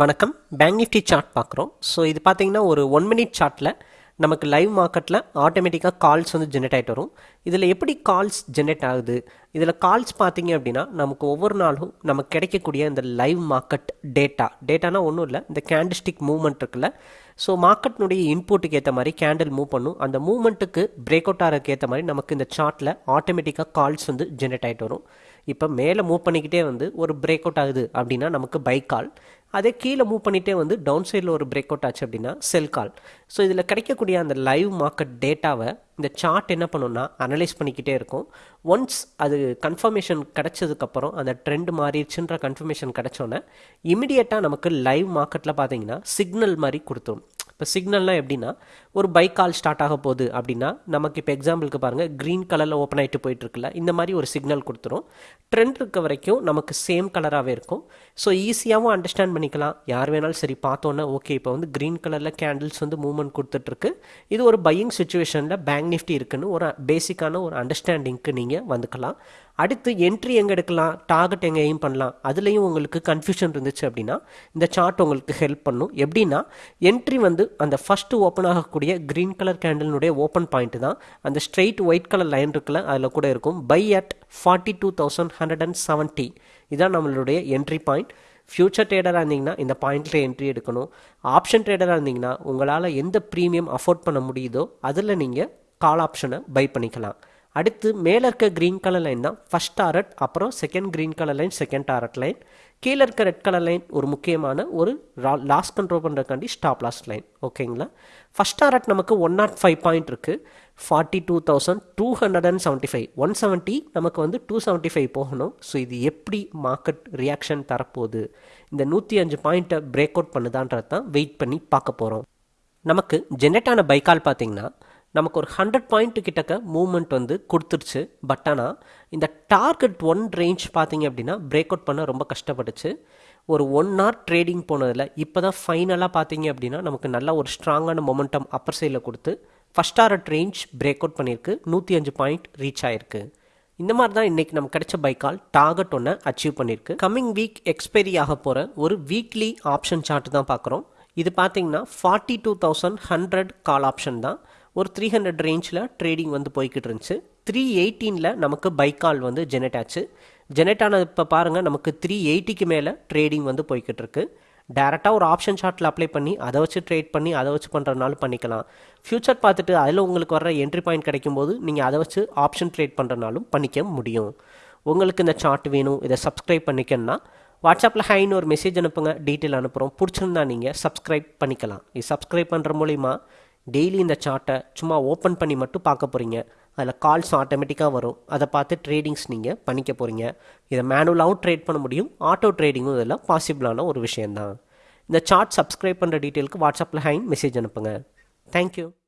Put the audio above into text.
வணக்கம். Bank nifty chart பார்க்குறோம். So இது பார்த்தீங்கன்னா ஒரு ஒன் மினிட் சார்ட்டில் நமக்கு லைவ் மார்க்கெட்டில் ஆட்டோமேட்டிக்காக கால்ஸ் வந்து ஜென்ரேட் ஆகிட்டு வரும். இதில் எப்படி கால்ஸ் ஜென்ரேட் ஆகுது? இதில் கால்ஸ் பார்த்தீங்க அப்படின்னா நமக்கு ஒவ்வொரு நாளும் நமக்கு கிடைக்கக்கூடிய இந்த லைவ் மார்க்கெட் டேட்டா டேட்டானா ஒன்றும் இல்லை இந்த கேண்டிஸ்டிக் மூவ்மெண்ட் இருக்குல்ல. ஸோ மார்க்கெட்னுடைய இன்புட்டுக்கு ஏற்ற மாதிரி கேண்டில் மூவ் பண்ணும். அந்த மூவ்மெண்ட்டுக்கு பிரேக் அவுட் ஆகிறதுக்கு ஏற்ற மாதிரி நமக்கு இந்த சார்ட்டில் ஆட்டோமேட்டிக்காக கால்ஸ் வந்து ஜென்ரேட் ஆகிட்டு வரும். இப்போ மேலே மூவ் பண்ணிக்கிட்டே வந்து ஒரு பிரேக் அவுட் ஆகுது அப்படின்னா நமக்கு பை கால் அதே கீழே மூவ் பண்ணிகிட்டே வந்து டவுன் சைடில் ஒரு பிரேக் அவுட் ஆச்சு அப்படின்னா செல் கால் ஸோ இதில் கிடைக்கக்கூடிய அந்த லைவ் மார்க்கெட் டேட்டாவை இந்த சார்ட் என்ன பண்ணுன்னா அனலைஸ் பண்ணிக்கிட்டே இருக்கும். ஒன்ஸ் அது கன்ஃபர்மேஷன் கிடச்சதுக்கப்புறம் அந்த ட்ரெண்ட் மாறிடுச்சுன்ற கன்ஃபர்மேஷன் கிடச்சோன்னே இமிடியேட்டாக நமக்கு லைவ் மார்க்கெட்டில் பார்த்தீங்கன்னா சிக்னல் மாதிரி கொடுத்துரும். இப்போ சிக்னல்னால் எப்படின்னா ஒரு பைக் கால் ஸ்டார்ட் ஆக போகுது அப்படின்னா நமக்கு இப்போ எக்ஸாம்பிளுக்கு பாருங்கள் க்ரீன் கலரில் ஓப்பன் ஆகிட்டு போயிட்டுருக்குல்ல இந்த மாதிரி ஒரு சிக்னல் கொடுத்துரும். ட்ரெண்ட் இருக்க வரைக்கும் நமக்கு சேம் கலராகவே இருக்கும். ஸோ ஈஸியாகவும் அண்டர்ஸ்டாண்ட் பண்ணிக்கலாம். யார் வேணாலும் சரி பார்த்தோன்னே ஓகே இப்போ வந்து க்ரீன் கலரில் கேண்டில்ஸ் வந்து மூவ்மெண்ட் கொடுத்துட்ருக்கு இது ஒரு பையிங் சுச்சுவேஷனில் பேங்க் நிஃப்டி இருக்குன்னு ஒரு பேசிக்கான ஒரு அண்டர்ஸ்டாண்டிங்க்கு நீங்கள் வந்துக்கலாம். அடுத்து என்ட்ரி எங்கே எடுக்கலாம்? டார்கெட் எங்கே எய்ம் பண்ணலாம்? அதுலேயும் உங்களுக்கு கன்ஃபியூஷன் இருந்துச்சு அப்படின்னா இந்த சார்ட் உங்களுக்கு ஹெல்ப் பண்ணும். எப்படின்னா என்ட்ரி வந்து அந்த ஃபஸ்ட்டு ஓப்பன் ஆகக்கூடிய க்ரீன் கலர் கேண்டலினுடைய ஓப்பன் பாயிண்ட் தான். அந்த ஸ்ட்ரெயிட் ஒயிட் கலர் லைன் இருக்குல்ல அதில் கூட இருக்கும். By at forty two thousand hundred and seventy இதான் நம்மளுடைய என்ட்ரி பாயிண்ட் ஃப்யூச்சர் ட்ரேடராக இருந்தீங்கன்னா இந்த பாயிண்ட்டில் என்ட்ரி எடுக்கணும். ஆப்ஷன் ட்ரேடராக இருந்தீங்கன்னா உங்களால் எந்த ப்ரீமியம் அஃபோர்ட் பண்ண முடியுதோ அதில் நீங்கள் கால் ஆப்ஷனை பை பண்ணிக்கலாம். அடுத்து மேலே இருக்க க்ரீன் கலர் லைன் தான் ஃபஸ்ட் டாரட் அப்புறம் second green colour line second target line கீழே இருக்க ரெட் கலர் லைன் ஒரு முக்கியமான ஒரு லாஸ் கண்ட்ரோல் பண்ணுறதுக்காண்டி ஸ்டாப் லாஸ் லைன் ஓகேங்களா ஃபஸ்ட் டாரட் நமக்கு ஒன் நாட் ஃபைவ் பாயிண்ட் இருக்குது forty two thousand two hundred and seventy five one seventy நமக்கு வந்து டூ செவன்ட்டி ஃபைவ் போகணும். ஸோ இது எப்படி மார்க்கெட் ரியாக்ஷன் தரப்போகுது? இந்த நூற்றி அஞ்சு பாயிண்ட்டை பிரேக் அவுட் பண்ணுதான்றது தான் வெயிட் பண்ணி பார்க்க போகிறோம் நமக்கு ஜென்ரேட் ஆன பைக்கால் பார்த்தீங்கன்னா நமக்கு ஒரு ஹண்ட்ரட் பாயிண்ட் கிட்டக்க மூவ்மெண்ட் வந்து கொடுத்துருச்சு. பட் ஆனால் இந்த டார்கெட் ஒன் ரேஞ்ச் பார்த்தீங்க அப்படின்னா பிரேக் அவுட் பண்ண ரொம்ப கஷ்டப்பட்டுச்சு. ஒரு ஒன் ஹவர் ட்ரேடிங் போனதில் இப்போ தான் ஃபைனலாக பார்த்தீங்க அப்படின்னா நமக்கு நல்ல ஒரு ஸ்ட்ராங்கான மொமெண்டம் அப்பர் சைடில் கொடுத்து first target range break out பண்ணியிருக்கு. நூற்றி அஞ்சு பாயிண்ட் ரீச் ஆயிருக்கு. இந்த மாதிரி தான் இன்றைக்கி நமக்கு கிடைச்ச பைக்கால் டார்கெட் ஒன்று அச்சீவ் பண்ணியிருக்கு. கம்மிங் வீக் எக்ஸ்பைரி ஆக போகிற ஒரு வீக்லி ஆப்ஷன் சார்ட் தான் பார்க்குறோம் இது பார்த்தீங்கன்னா forty two thousand hundred call option தான். ஒரு த்ரீ ஹண்ட்ரட் ரேஞ்சில் ட்ரேடிங் வந்து போய்கிட்டு இருந்துச்சு த்ரீ எயிட்டீனில் நமக்கு பைக்கால் வந்து ஜெனரேட் ஆச்சு. ஜெனரேட் ஆனது இப்போ பாருங்கள் நமக்கு த்ரீ எயிட்டிக்கு மேலே ட்ரேடிங் வந்து போய்கிட்டு இருக்கு டேரெக்டாக ஒரு ஆப்ஷன் ஷார்ட்டில் அப்ளை பண்ணி அதை வச்சு ட்ரேட் பண்ணி அதை வச்சு பண்ணுறதுனாலும் பண்ணிக்கலாம். ஃப்யூச்சர் பார்த்துட்டு அதில் உங்களுக்கு வர என்ட்ரி பாயிண்ட் கிடைக்கும் போது நீங்கள் அதை வச்சு ஆப்ஷன் ட்ரேட் பண்ணுறனாலும் பண்ணிக்க முடியும். உங்களுக்கு இந்த சார்ட் வேணும் இதை சப்ஸ்கிரைப் பண்ணிக்கணும்னா வாட்ஸ்அப்பில் ஹைன்னு ஒரு மெசேஜ் அனுப்புங்க டீட்டெயில் அனுப்புகிறோம் பிடிச்சிருந்தா நீங்கள் சப்ஸ்கிரைப் பண்ணிக்கலாம். இது சப்ஸ்கிரைப் பண்ணுற மூலிமா டெய்லி இந்த சார்ட்டை சும்மா ஓப்பன் பண்ணி மட்டும் பார்க்க போகிறீங்க அதில் கால்ஸ் ஆட்டோமேட்டிக்காக வரும். அதை பார்த்து ட்ரேடிங்ஸ் நீங்கள் பண்ணிக்க போகிறீங்க இதை மேனுவலாகவும் ட்ரேட் பண்ண முடியும். ஆட்டோ ட்ரேடிங்கும் இதில் பாசிபிளான ஒரு விஷயந்தான் இந்த சார்ட் சப்ஸ்கிரைப் பண்ணுற டீட்டெயிலுக்கு வாட்ஸ்அப்பில் ஹைன் மெசேஜ் அனுப்புங்க. தேங்க்யூ